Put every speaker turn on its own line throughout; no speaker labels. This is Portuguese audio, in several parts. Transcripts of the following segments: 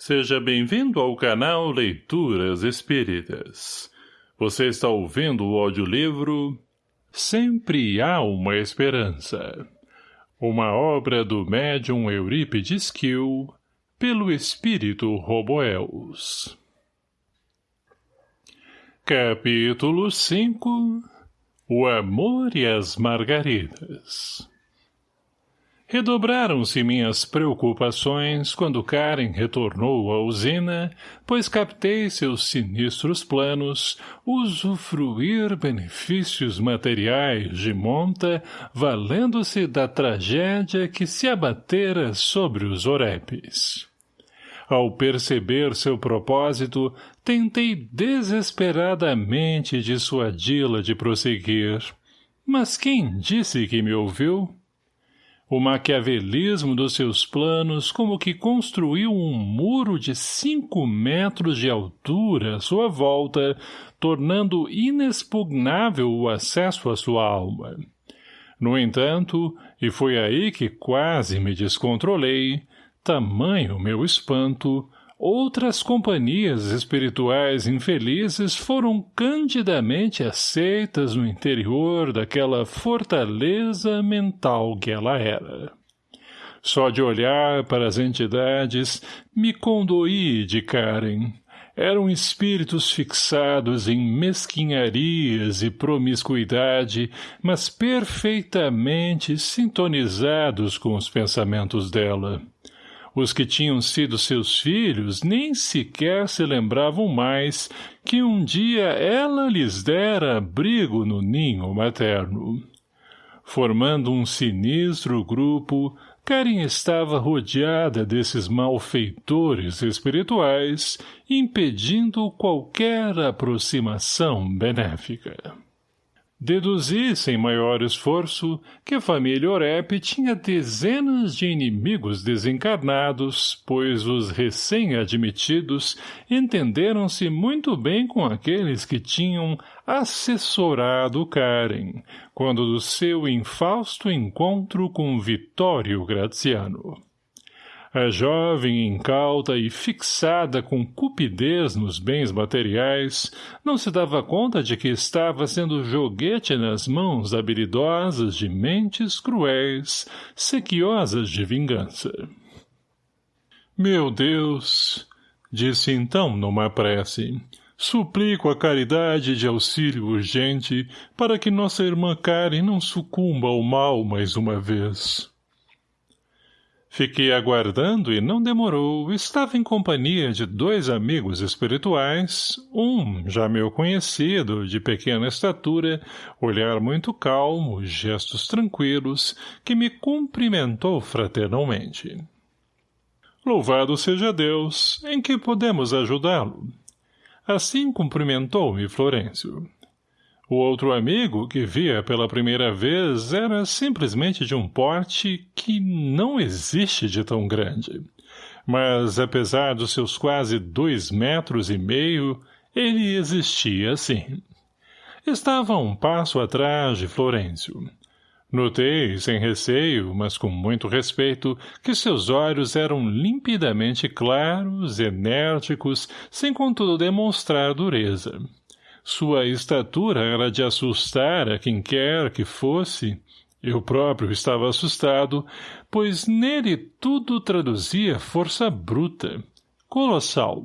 Seja bem-vindo ao canal Leituras Espíritas. Você está ouvindo o audiolivro Sempre Há Uma Esperança. Uma obra do médium Eurípides Kiel, pelo espírito Roboels. Capítulo 5 O Amor e as Margaridas Redobraram-se minhas preocupações quando Karen retornou à usina, pois captei seus sinistros planos, usufruir benefícios materiais de monta, valendo-se da tragédia que se abatera sobre os orepes. Ao perceber seu propósito, tentei desesperadamente dissuadi-la de prosseguir. Mas quem disse que me ouviu? O maquiavelismo dos seus planos como que construiu um muro de cinco metros de altura à sua volta, tornando inexpugnável o acesso à sua alma. No entanto, e foi aí que quase me descontrolei, tamanho meu espanto, Outras companhias espirituais infelizes foram candidamente aceitas no interior daquela fortaleza mental que ela era. Só de olhar para as entidades, me condoí de Karen. Eram espíritos fixados em mesquinharias e promiscuidade, mas perfeitamente sintonizados com os pensamentos dela. Os que tinham sido seus filhos nem sequer se lembravam mais que um dia ela lhes dera abrigo no ninho materno. Formando um sinistro grupo, Karen estava rodeada desses malfeitores espirituais, impedindo qualquer aproximação benéfica. Deduzi, sem maior esforço, que a família Orep tinha dezenas de inimigos desencarnados, pois os recém-admitidos entenderam-se muito bem com aqueles que tinham assessorado Karen, quando do seu infausto encontro com Vitório Graziano. A jovem incauta e fixada com cupidez nos bens materiais, não se dava conta de que estava sendo joguete nas mãos habilidosas de mentes cruéis, sequiosas de vingança. Meu Deus! Disse então numa prece. Suplico a caridade de auxílio urgente para que nossa irmã Karen não sucumba ao mal mais uma vez. Fiquei aguardando e não demorou. Estava em companhia de dois amigos espirituais, um, já meu conhecido, de pequena estatura, olhar muito calmo, gestos tranquilos, que me cumprimentou fraternalmente. Louvado seja Deus, em que podemos ajudá-lo? Assim cumprimentou-me Florencio. O outro amigo, que via pela primeira vez, era simplesmente de um porte que não existe de tão grande. Mas, apesar dos seus quase dois metros e meio, ele existia sim. Estava um passo atrás de Florencio. Notei, sem receio, mas com muito respeito, que seus olhos eram limpidamente claros, enérgicos, sem contudo demonstrar dureza. Sua estatura era de assustar a quem quer que fosse. Eu próprio estava assustado, pois nele tudo traduzia força bruta, colossal.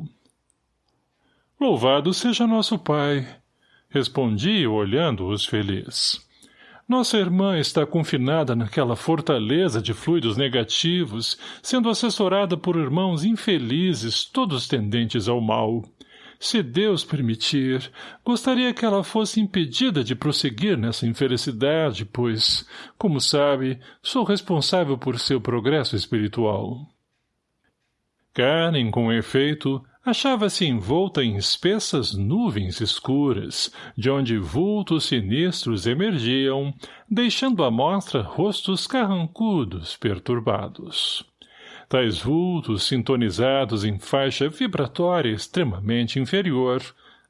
Louvado seja nosso Pai, respondi olhando-os feliz. Nossa irmã está confinada naquela fortaleza de fluidos negativos, sendo assessorada por irmãos infelizes, todos tendentes ao mal. Se Deus permitir, gostaria que ela fosse impedida de prosseguir nessa infelicidade, pois, como sabe, sou responsável por seu progresso espiritual. Karen, com efeito, achava-se envolta em espessas nuvens escuras, de onde vultos sinistros emergiam, deixando à mostra rostos carrancudos, perturbados. Tais vultos sintonizados em faixa vibratória extremamente inferior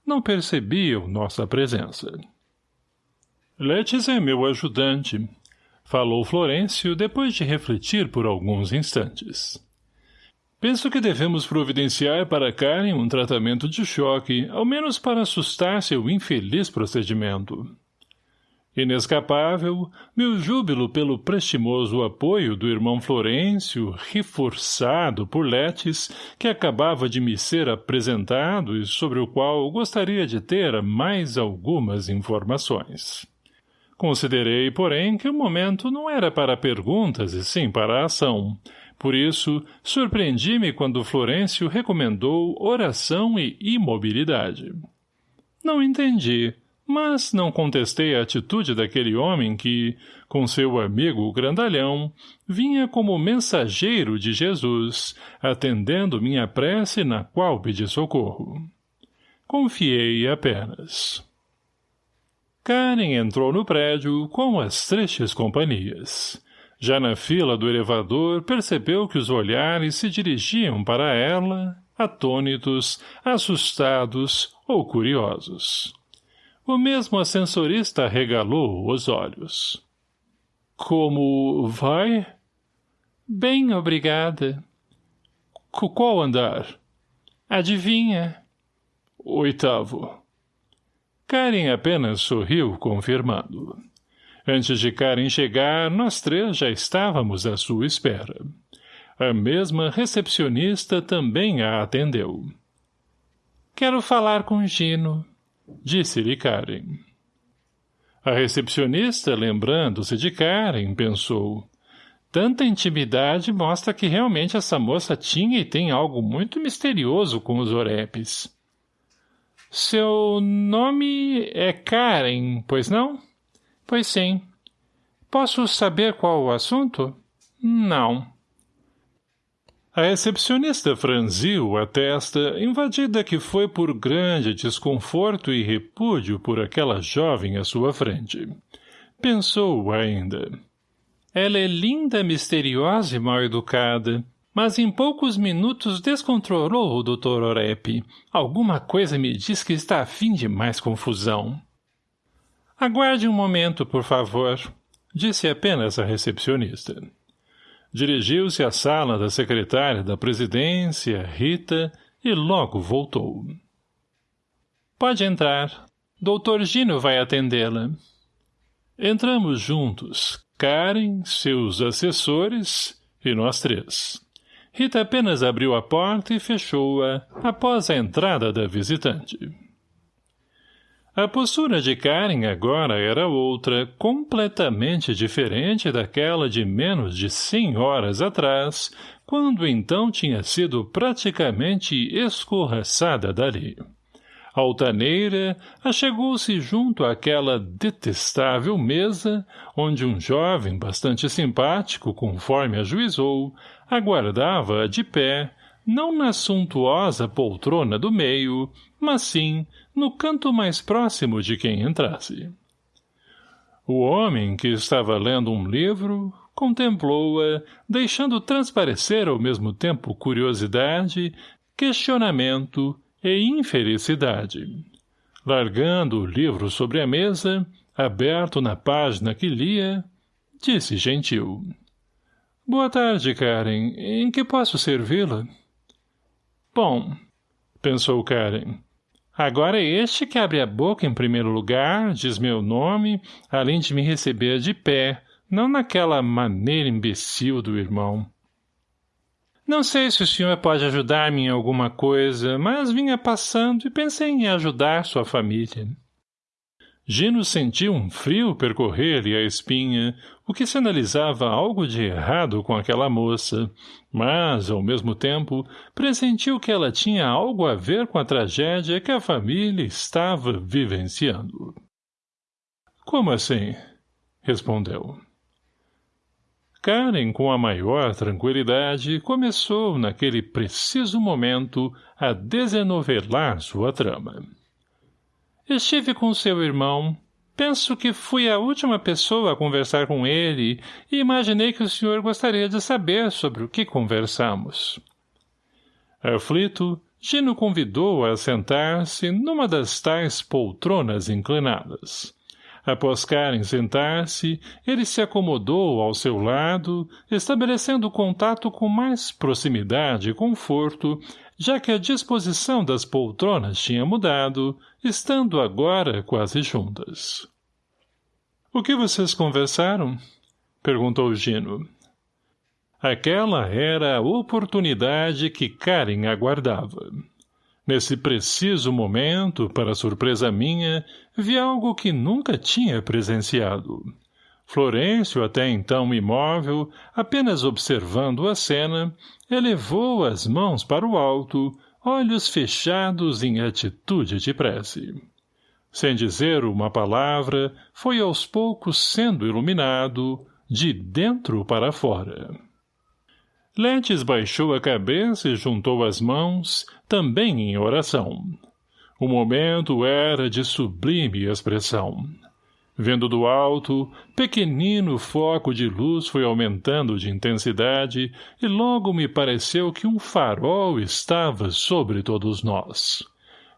não percebiam nossa presença. Letes é meu ajudante, falou Florencio depois de refletir por alguns instantes. Penso que devemos providenciar para Karen um tratamento de choque, ao menos para assustar seu infeliz procedimento. Inescapável, meu júbilo pelo prestimoso apoio do irmão Florencio, reforçado por Letes, que acabava de me ser apresentado e sobre o qual gostaria de ter mais algumas informações. Considerei, porém, que o momento não era para perguntas e sim para a ação. Por isso, surpreendi-me quando Florencio recomendou oração e imobilidade. Não entendi, mas não contestei a atitude daquele homem que, com seu amigo grandalhão, vinha como mensageiro de Jesus, atendendo minha prece na qual pedi socorro. Confiei apenas. Karen entrou no prédio com as tristes companhias. Já na fila do elevador, percebeu que os olhares se dirigiam para ela, atônitos, assustados ou curiosos. O mesmo ascensorista regalou os olhos. Como vai? Bem, obrigada. Qual andar? Adivinha? Oitavo. Karen apenas sorriu, confirmando. Antes de Karen chegar, nós três já estávamos à sua espera. A mesma recepcionista também a atendeu. Quero falar com Gino, Disse-lhe Karen. A recepcionista, lembrando-se de Karen, pensou. Tanta intimidade mostra que realmente essa moça tinha e tem algo muito misterioso com os orepes. Seu nome é Karen, pois não? Pois sim. Posso saber qual o assunto? Não. A recepcionista franziu a testa, invadida que foi por grande desconforto e repúdio por aquela jovem à sua frente. Pensou ainda. Ela é linda, misteriosa e mal-educada, mas em poucos minutos descontrolou o Dr. Orep. Alguma coisa me diz que está a fim de mais confusão. Aguarde um momento, por favor, disse apenas a recepcionista. Dirigiu-se à sala da secretária da presidência, Rita, e logo voltou. Pode entrar. Doutor Gino vai atendê-la. Entramos juntos, Karen, seus assessores e nós três. Rita apenas abriu a porta e fechou-a após a entrada da visitante. A postura de Karen agora era outra, completamente diferente daquela de menos de cem horas atrás, quando então tinha sido praticamente escorraçada dali. Altaneira achegou-se junto àquela detestável mesa, onde um jovem bastante simpático, conforme ajuizou, aguardava de pé, não na suntuosa poltrona do meio, mas sim no canto mais próximo de quem entrasse. O homem, que estava lendo um livro, contemplou-a, deixando transparecer ao mesmo tempo curiosidade, questionamento e infelicidade. Largando o livro sobre a mesa, aberto na página que lia, disse gentil. — Boa tarde, Karen. Em que posso servi-la? — Bom, pensou Karen, Agora este que abre a boca em primeiro lugar, diz meu nome, além de me receber de pé, não naquela maneira imbecil do irmão. Não sei se o senhor pode ajudar-me em alguma coisa, mas vinha passando e pensei em ajudar sua família. Gino sentiu um frio percorrer-lhe a espinha, o que sinalizava algo de errado com aquela moça, mas, ao mesmo tempo, pressentiu que ela tinha algo a ver com a tragédia que a família estava vivenciando. — Como assim? — respondeu. Karen, com a maior tranquilidade, começou, naquele preciso momento, a desenovelar sua trama. Estive com seu irmão. Penso que fui a última pessoa a conversar com ele e imaginei que o senhor gostaria de saber sobre o que conversamos. Aflito, Gino convidou-a a sentar-se numa das tais poltronas inclinadas. Após Karen sentar-se, ele se acomodou ao seu lado, estabelecendo contato com mais proximidade e conforto, já que a disposição das poltronas tinha mudado, estando agora quase juntas. — O que vocês conversaram? — perguntou Gino. Aquela era a oportunidade que Karen aguardava. Nesse preciso momento, para surpresa minha, vi algo que nunca tinha presenciado. Florencio, até então imóvel, apenas observando a cena, elevou as mãos para o alto, olhos fechados em atitude de prece. Sem dizer uma palavra, foi aos poucos sendo iluminado, de dentro para fora. Letes baixou a cabeça e juntou as mãos, também em oração. O momento era de sublime expressão. Vendo do alto, pequenino foco de luz foi aumentando de intensidade e logo me pareceu que um farol estava sobre todos nós.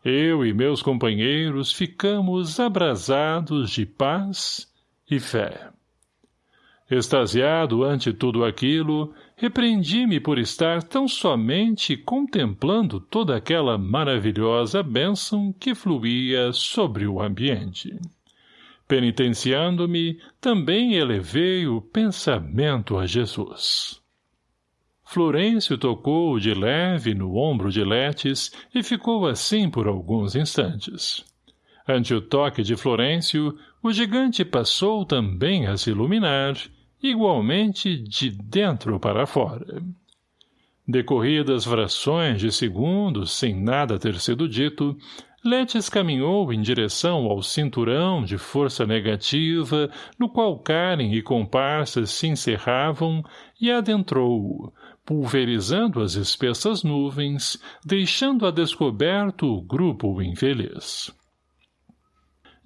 Eu e meus companheiros ficamos abrasados de paz e fé. Extasiado ante tudo aquilo, repreendi-me por estar tão somente contemplando toda aquela maravilhosa bênção que fluía sobre o ambiente. Penitenciando-me, também elevei o pensamento a Jesus. Florencio tocou de leve no ombro de Letes e ficou assim por alguns instantes. Ante o toque de Florencio, o gigante passou também a se iluminar igualmente de dentro para fora. Decorridas frações de segundos, sem nada ter sido dito, Letes caminhou em direção ao cinturão de força negativa no qual Karen e comparsas se encerravam e adentrou pulverizando as espessas nuvens, deixando a descoberto o grupo infeliz.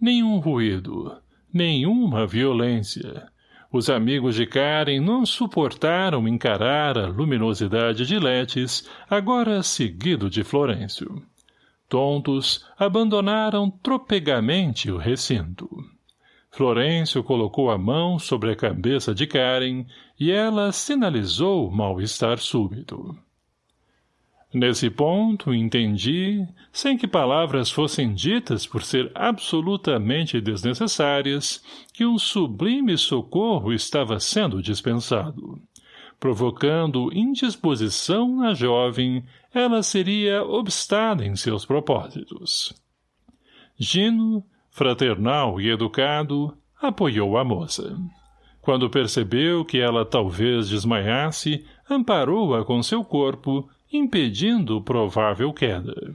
Nenhum ruído, nenhuma violência, os amigos de Karen não suportaram encarar a luminosidade de Letes, agora seguido de Florencio. Tontos, abandonaram tropegamente o recinto. Florencio colocou a mão sobre a cabeça de Karen e ela sinalizou mal-estar súbito. Nesse ponto, entendi, sem que palavras fossem ditas por ser absolutamente desnecessárias, que um sublime socorro estava sendo dispensado. Provocando indisposição na jovem, ela seria obstada em seus propósitos. Gino, fraternal e educado, apoiou a moça. Quando percebeu que ela talvez desmaiasse, amparou-a com seu corpo impedindo provável queda.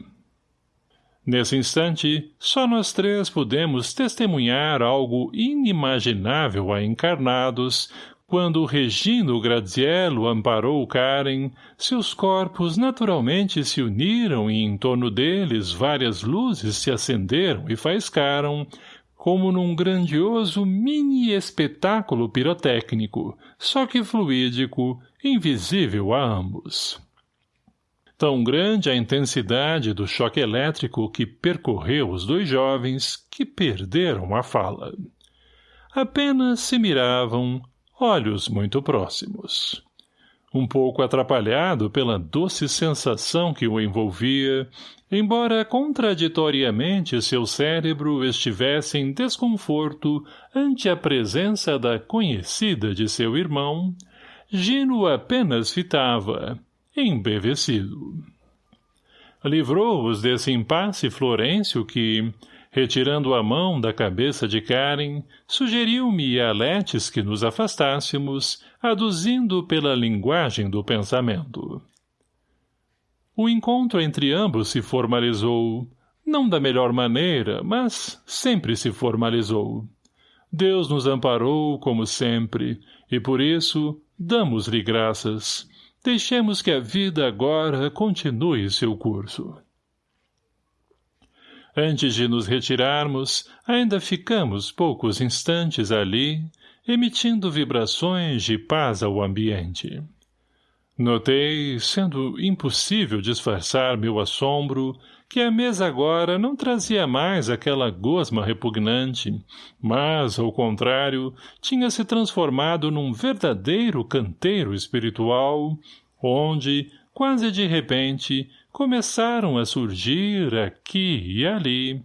Nesse instante, só nós três pudemos testemunhar algo inimaginável a encarnados, quando Regino Graziello amparou Karen, seus corpos naturalmente se uniram e em torno deles várias luzes se acenderam e faiscaram, como num grandioso mini-espetáculo pirotécnico, só que fluídico, invisível a ambos. Tão grande a intensidade do choque elétrico que percorreu os dois jovens que perderam a fala. Apenas se miravam, olhos muito próximos. Um pouco atrapalhado pela doce sensação que o envolvia, embora contraditoriamente seu cérebro estivesse em desconforto ante a presença da conhecida de seu irmão, Gino apenas fitava, embevecido. Livrou-os desse impasse Florencio que, retirando a mão da cabeça de Karen, sugeriu-me a Letes que nos afastássemos, aduzindo pela linguagem do pensamento. O encontro entre ambos se formalizou, não da melhor maneira, mas sempre se formalizou. Deus nos amparou, como sempre, e por isso damos-lhe graças, Deixemos que a vida agora continue seu curso. Antes de nos retirarmos, ainda ficamos poucos instantes ali, emitindo vibrações de paz ao ambiente. Notei, sendo impossível disfarçar meu assombro, que a mesa agora não trazia mais aquela gosma repugnante, mas, ao contrário, tinha se transformado num verdadeiro canteiro espiritual, onde, quase de repente, começaram a surgir, aqui e ali,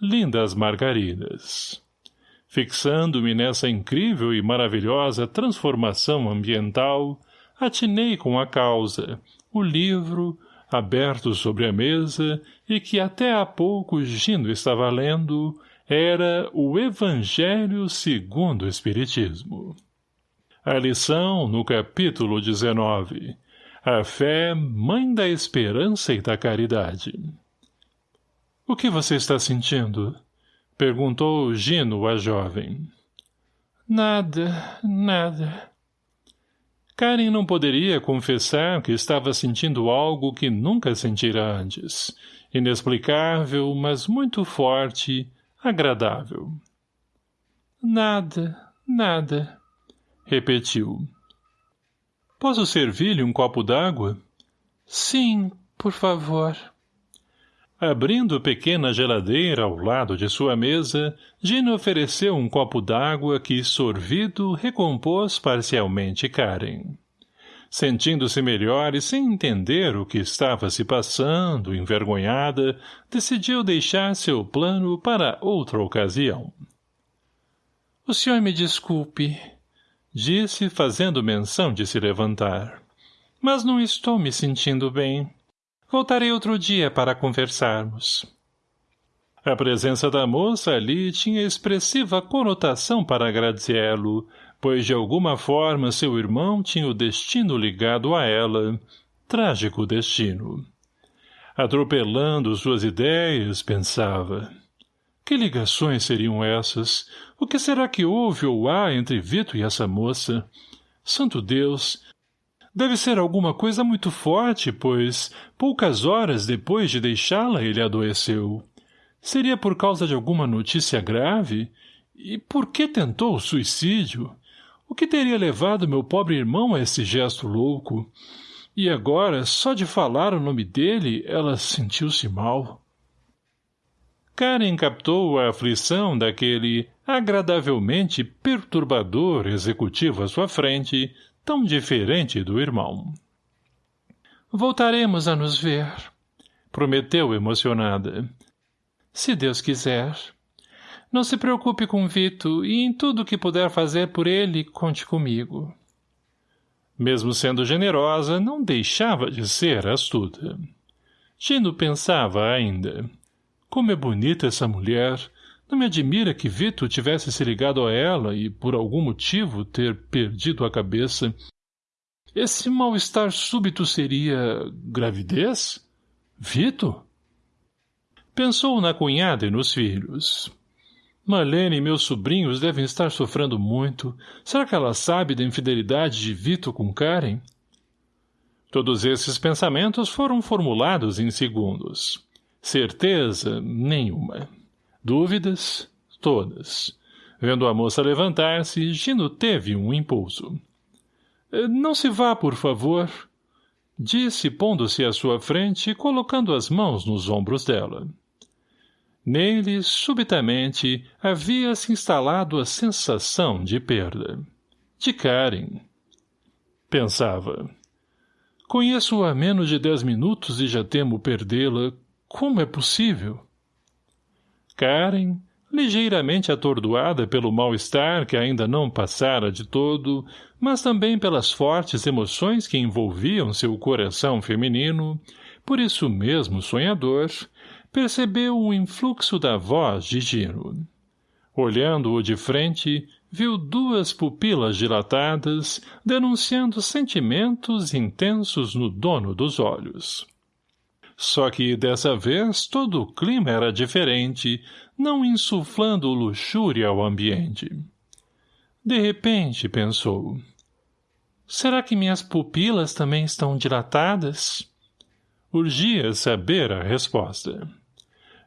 lindas margaridas. Fixando-me nessa incrível e maravilhosa transformação ambiental, atinei com a causa, o livro, aberto sobre a mesa e que até há pouco Gino estava lendo, era o Evangelho segundo o Espiritismo. A lição no capítulo 19. A fé, mãe da esperança e da caridade. O que você está sentindo? Perguntou Gino a jovem.
Nada, nada.
Karen não poderia confessar que estava sentindo algo que nunca sentira antes. Inexplicável, mas muito forte, agradável.
Nada, nada,
repetiu. Posso servir-lhe um copo d'água?
Sim, por favor.
Abrindo pequena geladeira ao lado de sua mesa, Gina ofereceu um copo d'água que, sorvido, recompôs parcialmente Karen. Sentindo-se melhor e sem entender o que estava se passando, envergonhada, decidiu deixar seu plano para outra ocasião.
— O senhor me desculpe,
disse, fazendo menção de se levantar.
Mas não estou me sentindo bem. Voltarei outro dia para conversarmos.
A presença da moça ali tinha expressiva conotação para Graziello, pois de alguma forma seu irmão tinha o destino ligado a ela, trágico destino. Atropelando suas ideias, pensava. Que ligações seriam essas? O que será que houve ou há entre Vito e essa moça? Santo Deus, Deve ser alguma coisa muito forte, pois, poucas horas depois de deixá-la, ele adoeceu. Seria por causa de alguma notícia grave? E por que tentou o suicídio? O que teria levado meu pobre irmão a esse gesto louco? E agora, só de falar o nome dele, ela sentiu-se mal. Karen captou a aflição daquele agradavelmente perturbador executivo à sua frente, tão diferente do irmão.
Voltaremos a nos ver,
prometeu emocionada.
Se Deus quiser. Não se preocupe com Vito e em tudo que puder fazer por ele, conte comigo.
Mesmo sendo generosa, não deixava de ser astuta. Gino pensava ainda. Como é bonita essa mulher, não me admira que Vito tivesse se ligado a ela e, por algum motivo, ter perdido a cabeça. Esse mal-estar súbito seria... gravidez? Vito? Pensou na cunhada e nos filhos. Marlene e meus sobrinhos devem estar sofrendo muito. Será que ela sabe da infidelidade de Vito com Karen? Todos esses pensamentos foram formulados em segundos. Certeza nenhuma. Dúvidas? Todas. Vendo a moça levantar-se, Gino teve um impulso. Não se vá, por favor — disse, pondo-se à sua frente e colocando as mãos nos ombros dela. Nele, subitamente, havia-se instalado a sensação de perda. De Karen. Pensava. Conheço-a menos de dez minutos e já temo perdê-la. Como é possível? Karen, ligeiramente atordoada pelo mal-estar que ainda não passara de todo, mas também pelas fortes emoções que envolviam seu coração feminino, por isso mesmo sonhador, percebeu o influxo da voz de Gino. Olhando-o de frente, viu duas pupilas dilatadas, denunciando sentimentos intensos no dono dos olhos. Só que dessa vez todo o clima era diferente, não insuflando luxúria ao ambiente. De repente, pensou. Será que minhas pupilas também estão dilatadas? Urgia saber a resposta.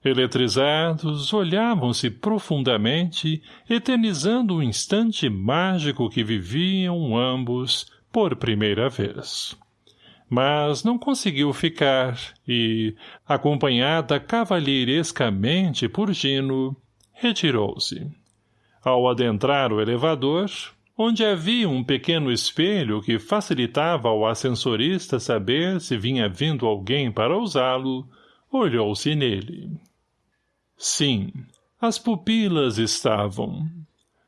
Eletrizados, olhavam-se profundamente, eternizando o instante mágico que viviam ambos por primeira vez. Mas não conseguiu ficar e, acompanhada cavalheirescamente por Gino, retirou-se. Ao adentrar o elevador, onde havia um pequeno espelho que facilitava ao ascensorista saber se vinha vindo alguém para usá-lo, olhou-se nele. Sim, as pupilas estavam.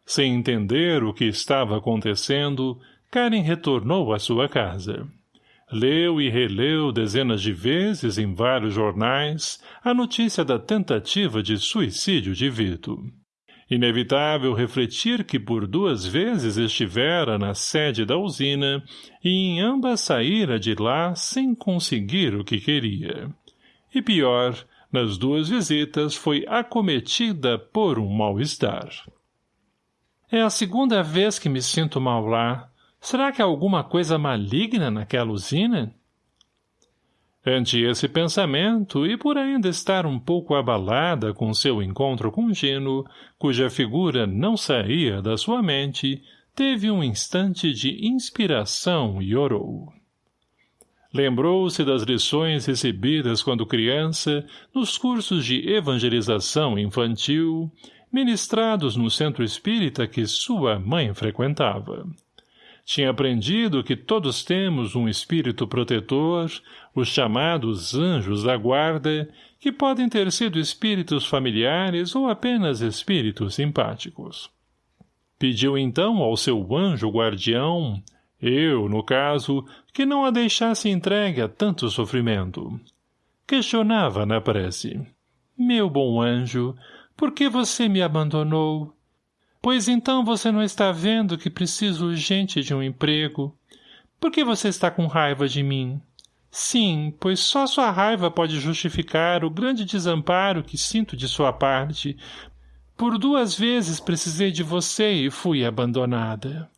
Sem entender o que estava acontecendo, Karen retornou à sua casa. Leu e releu dezenas de vezes em vários jornais a notícia da tentativa de suicídio de Vito. Inevitável refletir que por duas vezes estivera na sede da usina e em ambas saíra de lá sem conseguir o que queria. E pior, nas duas visitas foi acometida por um mal-estar. É a segunda vez que me sinto mal lá. Será que há alguma coisa maligna naquela usina? Ante esse pensamento, e por ainda estar um pouco abalada com seu encontro com Gino, cuja figura não saía da sua mente, teve um instante de inspiração e orou. Lembrou-se das lições recebidas quando criança nos cursos de evangelização infantil, ministrados no centro espírita que sua mãe frequentava. Tinha aprendido que todos temos um espírito protetor, os chamados anjos da guarda, que podem ter sido espíritos familiares ou apenas espíritos simpáticos. Pediu então ao seu anjo guardião, eu, no caso, que não a deixasse entregue a tanto sofrimento. Questionava na prece. Meu bom anjo, por que você me abandonou? Pois então você não está vendo que preciso urgente de um emprego. Por que você está com raiva de mim? Sim, pois só sua raiva pode justificar o grande desamparo que sinto de sua parte. Por duas vezes precisei de você e fui abandonada.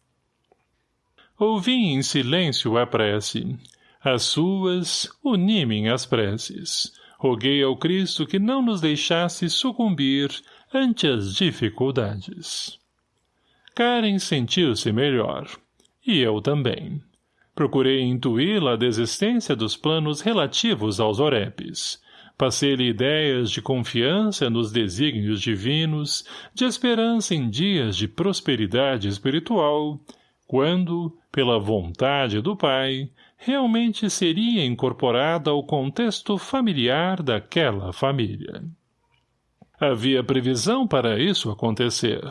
Ouvi em silêncio a prece. As suas unimem as preces. Roguei ao Cristo que não nos deixasse sucumbir ante as dificuldades. Karen sentiu-se melhor. E eu também. Procurei intuí-la a desistência dos planos relativos aos orepes. Passei-lhe ideias de confiança nos desígnios divinos, de esperança em dias de prosperidade espiritual, quando, pela vontade do Pai, realmente seria incorporada ao contexto familiar daquela família. Havia previsão para isso acontecer.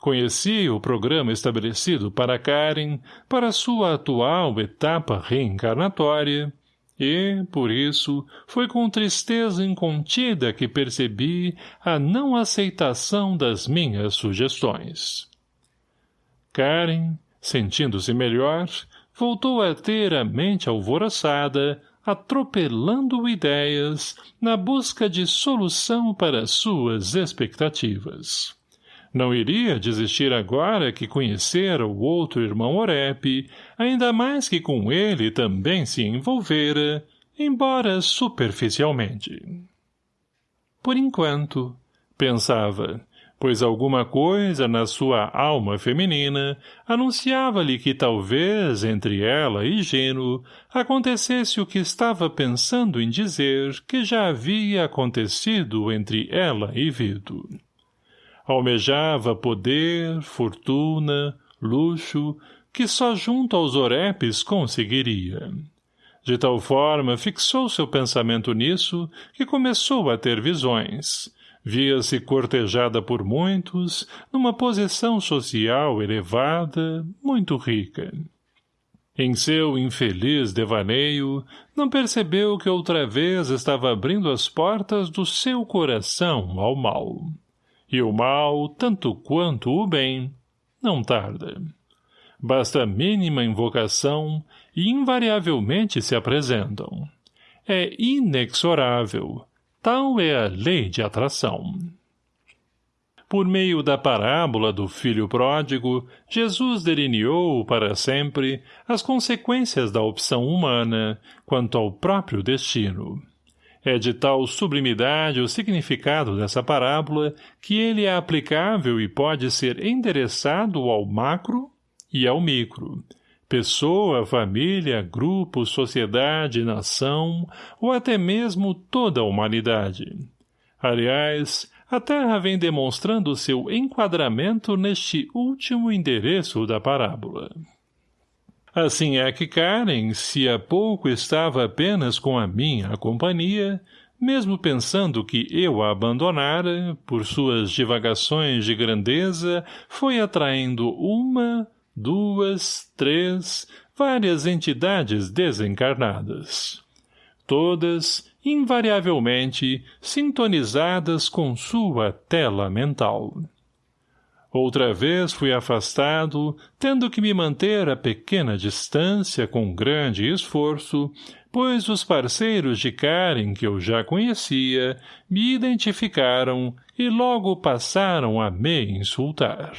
Conhecia o programa estabelecido para Karen para sua atual etapa reencarnatória e, por isso, foi com tristeza incontida que percebi a não aceitação das minhas sugestões. Karen, sentindo-se melhor, voltou a ter a mente alvoroçada, atropelando ideias na busca de solução para suas expectativas. Não iria desistir agora que conhecera o outro irmão Orep, ainda mais que com ele também se envolvera, embora superficialmente. Por enquanto, pensava, pois alguma coisa na sua alma feminina anunciava-lhe que talvez entre ela e Geno acontecesse o que estava pensando em dizer que já havia acontecido entre ela e Vito. Almejava poder, fortuna, luxo, que só junto aos orepes conseguiria. De tal forma fixou seu pensamento nisso que começou a ter visões. Via-se cortejada por muitos, numa posição social elevada, muito rica. Em seu infeliz devaneio, não percebeu que outra vez estava abrindo as portas do seu coração ao mal. E o mal, tanto quanto o bem, não tarda. Basta mínima invocação e invariavelmente se apresentam. É inexorável. Tal é a lei de atração. Por meio da parábola do filho pródigo, Jesus delineou para sempre as consequências da opção humana quanto ao próprio destino. É de tal sublimidade o significado dessa parábola que ele é aplicável e pode ser endereçado ao macro e ao micro, pessoa, família, grupo, sociedade, nação, ou até mesmo toda a humanidade. Aliás, a Terra vem demonstrando seu enquadramento neste último endereço da parábola. Assim é que Karen, se há pouco estava apenas com a minha companhia, mesmo pensando que eu a abandonara, por suas divagações de grandeza, foi atraindo uma, duas, três, várias entidades desencarnadas. Todas, invariavelmente, sintonizadas com sua tela mental. Outra vez fui afastado, tendo que me manter a pequena distância com grande esforço, pois os parceiros de Karen que eu já conhecia me identificaram e logo passaram a me insultar.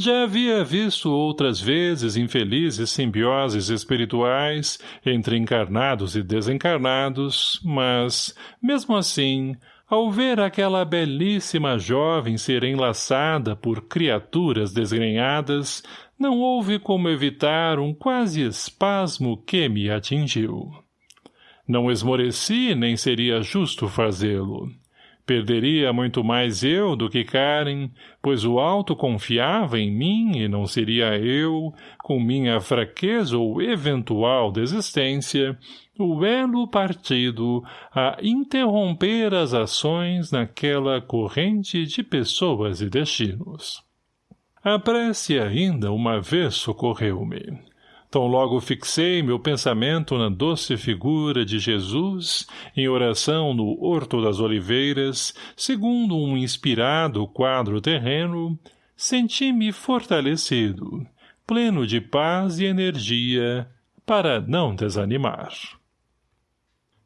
Já havia visto outras vezes infelizes simbioses espirituais entre encarnados e desencarnados, mas, mesmo assim, ao ver aquela belíssima jovem ser enlaçada por criaturas desgrenhadas, não houve como evitar um quase espasmo que me atingiu. Não esmoreci, nem seria justo fazê-lo. Perderia muito mais eu do que Karen, pois o alto confiava em mim e não seria eu, com minha fraqueza ou eventual desistência, o elo partido a interromper as ações naquela corrente de pessoas e destinos. A prece ainda uma vez socorreu-me. Tão logo fixei meu pensamento na doce figura de Jesus, em oração no Horto das Oliveiras, segundo um inspirado quadro terreno, senti-me fortalecido, pleno de paz e energia, para não desanimar.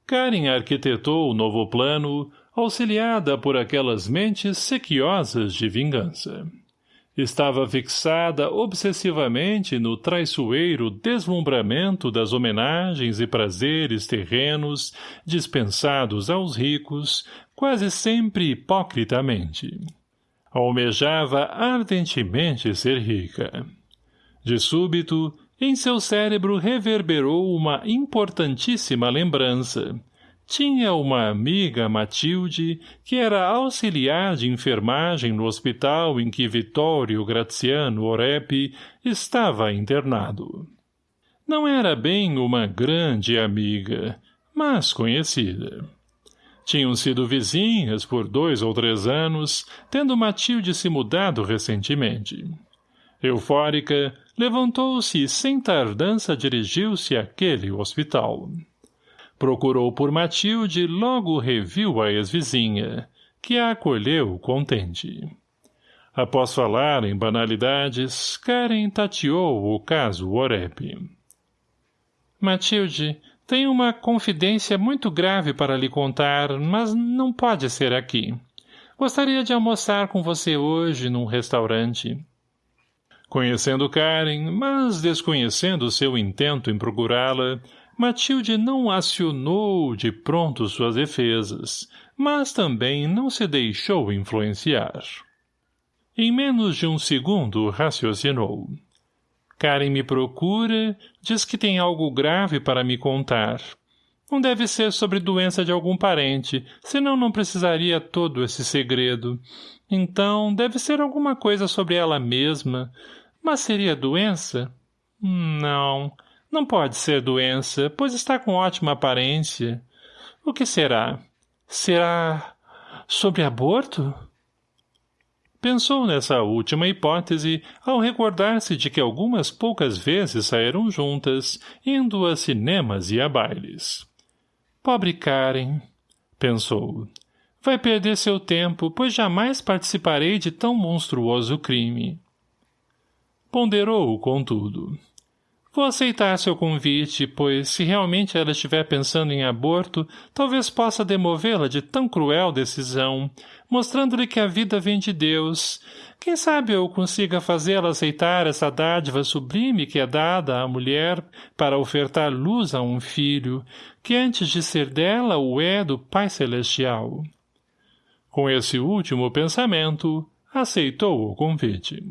Karen arquitetou o novo plano, auxiliada por aquelas mentes sequiosas de vingança. Estava fixada obsessivamente no traiçoeiro deslumbramento das homenagens e prazeres terrenos dispensados aos ricos, quase sempre hipocritamente. Almejava ardentemente ser rica. De súbito, em seu cérebro reverberou uma importantíssima lembrança, tinha uma amiga, Matilde, que era auxiliar de enfermagem no hospital em que Vitório Graziano Orepi estava internado. Não era bem uma grande amiga, mas conhecida. Tinham sido vizinhas por dois ou três anos, tendo Matilde se mudado recentemente. Eufórica, levantou-se e sem tardança dirigiu-se àquele hospital. Procurou por Matilde e logo reviu a ex-vizinha, que a acolheu contente. Após falar em banalidades, Karen tateou o caso Orep. Matilde, tenho uma confidência muito grave para lhe contar, mas não pode ser aqui. Gostaria de almoçar com você hoje num restaurante. Conhecendo Karen, mas desconhecendo seu intento em procurá-la, Matilde não acionou de pronto suas defesas, mas também não se deixou influenciar. Em menos de um segundo raciocinou. Karen me procura, diz que tem algo grave para me contar. Não deve ser sobre doença de algum parente, senão não precisaria todo esse segredo. Então, deve ser alguma coisa sobre ela mesma. Mas seria doença? Não, não pode ser doença, pois está com ótima aparência. O que será? Será sobre aborto? Pensou nessa última hipótese ao recordar-se de que algumas poucas vezes saíram juntas, indo a cinemas e a bailes. Pobre Karen, pensou. Vai perder seu tempo, pois jamais participarei de tão monstruoso crime. Ponderou, contudo. Vou aceitar seu convite, pois, se realmente ela estiver pensando em aborto, talvez possa demovê-la de tão cruel decisão, mostrando-lhe que a vida vem de Deus. Quem sabe eu consiga fazê-la aceitar essa dádiva sublime que é dada à mulher para ofertar luz a um filho, que antes de ser dela o é do Pai Celestial. Com esse último pensamento, aceitou o convite.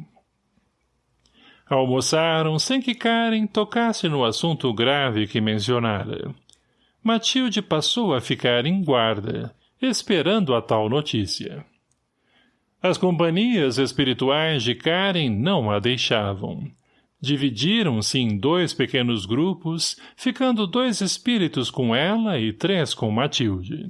Almoçaram sem que Karen tocasse no assunto grave que mencionara. Matilde passou a ficar em guarda, esperando a tal notícia. As companhias espirituais de Karen não a deixavam. Dividiram-se em dois pequenos grupos, ficando dois espíritos com ela e três com Matilde.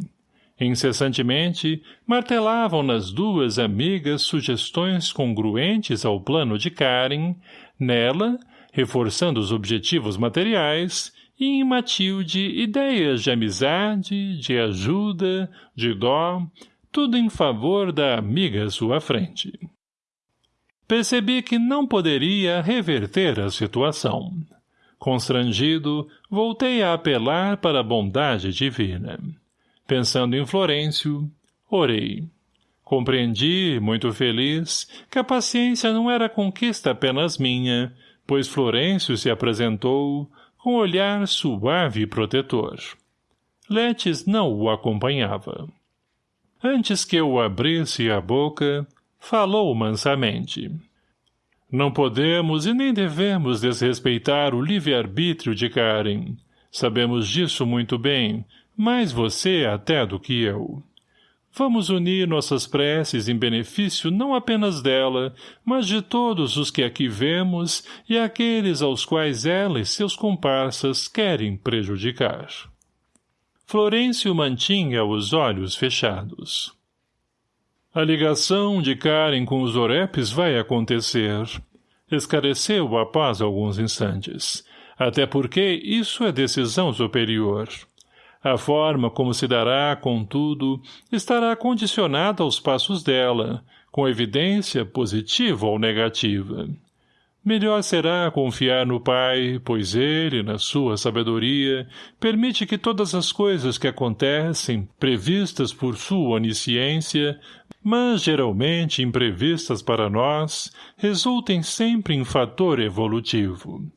Incessantemente, martelavam nas duas amigas sugestões congruentes ao plano de Karen, nela, reforçando os objetivos materiais, e em Matilde ideias de amizade, de ajuda, de dó, tudo em favor da amiga à sua frente. Percebi que não poderia reverter a situação. Constrangido, voltei a apelar para a bondade divina. Pensando em Florencio, orei. Compreendi, muito feliz, que a paciência não era conquista apenas minha, pois Florencio se apresentou com olhar suave e protetor. Letes não o acompanhava. Antes que eu abrisse a boca, falou mansamente. Não podemos e nem devemos desrespeitar o livre-arbítrio de Karen. Sabemos disso muito bem, mais você até do que eu. Vamos unir nossas preces em benefício não apenas dela, mas de todos os que aqui vemos e aqueles aos quais ela e seus comparsas querem prejudicar. Florencio mantinha os olhos fechados. A ligação de Karen com os orepes vai acontecer. Escareceu após alguns instantes. Até porque isso é decisão superior. A forma como se dará, contudo, estará condicionada aos passos dela, com evidência positiva ou negativa. Melhor será confiar no Pai, pois Ele, na sua sabedoria, permite que todas as coisas que acontecem, previstas por sua onisciência, mas geralmente imprevistas para nós, resultem sempre em fator evolutivo.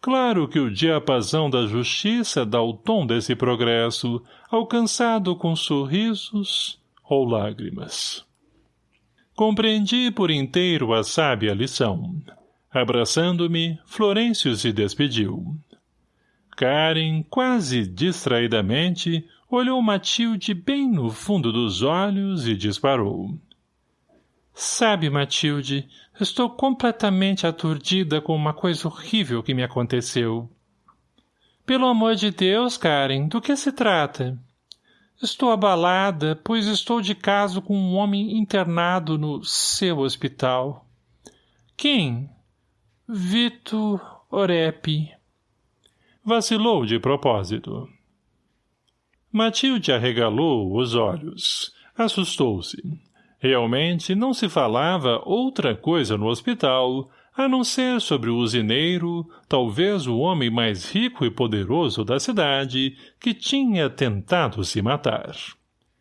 Claro que o diapasão da justiça dá o tom desse progresso, alcançado com sorrisos ou lágrimas. Compreendi por inteiro a sábia lição. Abraçando-me, Florêncio se despediu. Karen, quase distraidamente, olhou Matilde bem no fundo dos olhos e disparou. Sabe, Matilde, estou completamente aturdida com uma coisa horrível que me aconteceu. Pelo amor de Deus, Karen, do que se trata? Estou abalada, pois estou de caso com um homem internado no seu hospital. Quem? Vito Orepi. Vacilou de propósito. Matilde arregalou os olhos. Assustou-se. Realmente não se falava outra coisa no hospital, a não ser sobre o usineiro, talvez o homem mais rico e poderoso da cidade, que tinha tentado se matar.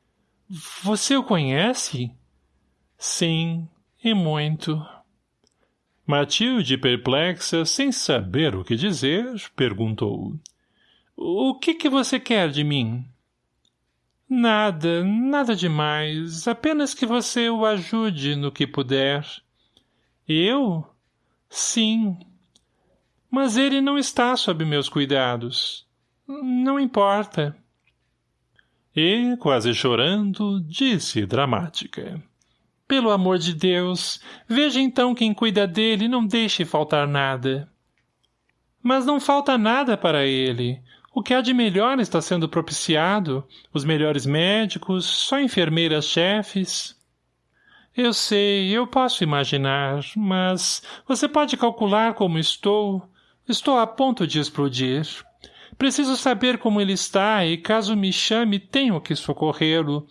— Você o conhece? — Sim, e muito. Matilde, perplexa, sem saber o que dizer, perguntou. — O que que você quer de mim? — Nada, nada demais. Apenas que você o ajude no que puder. Eu? Sim. Mas ele não está sob meus cuidados. Não importa. E, quase chorando, disse dramática. Pelo amor de Deus, veja então quem cuida dele e não deixe faltar nada. Mas não falta nada para ele. O que há de melhor está sendo propiciado, os melhores médicos, só enfermeiras chefes. Eu sei, eu posso imaginar, mas você pode calcular como estou. Estou a ponto de explodir. Preciso saber como ele está e, caso me chame, tenho que socorrê-lo.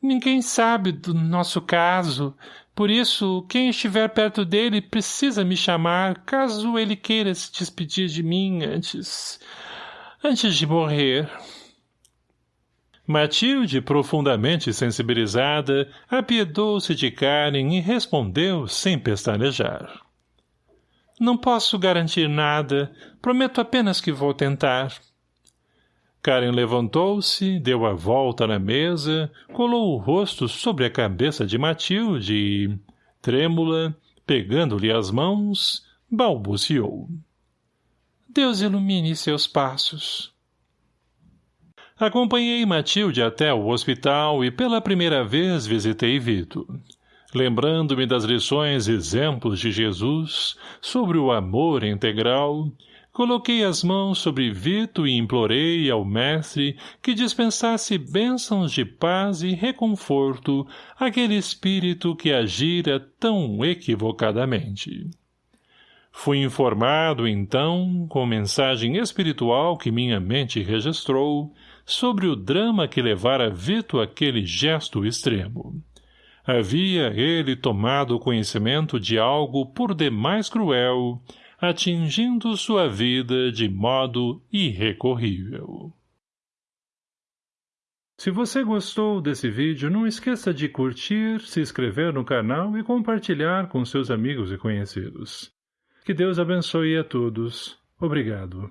Ninguém sabe do nosso caso. Por isso, quem estiver perto dele precisa me chamar, caso ele queira se despedir de mim antes antes de morrer. Matilde, profundamente sensibilizada, apiedou-se de Karen e respondeu sem pestanejar. Não posso garantir nada, prometo apenas que vou tentar. Karen levantou-se, deu a volta na mesa, colou o rosto sobre a cabeça de Matilde e, trêmula, pegando-lhe as mãos, balbuciou.
Deus ilumine seus passos.
Acompanhei Matilde até o hospital e pela primeira vez visitei Vito. Lembrando-me das lições e exemplos de Jesus sobre o amor integral, coloquei as mãos sobre Vito e implorei ao mestre que dispensasse bênçãos de paz e reconforto àquele espírito que agira tão equivocadamente. Fui informado, então, com mensagem espiritual que minha mente registrou, sobre o drama que levara Vito àquele gesto extremo. Havia ele tomado conhecimento de algo por demais cruel, atingindo sua vida de modo irrecorrível. Se você gostou desse vídeo, não esqueça de curtir, se inscrever no canal e compartilhar com seus amigos e conhecidos. Que Deus abençoe a todos. Obrigado.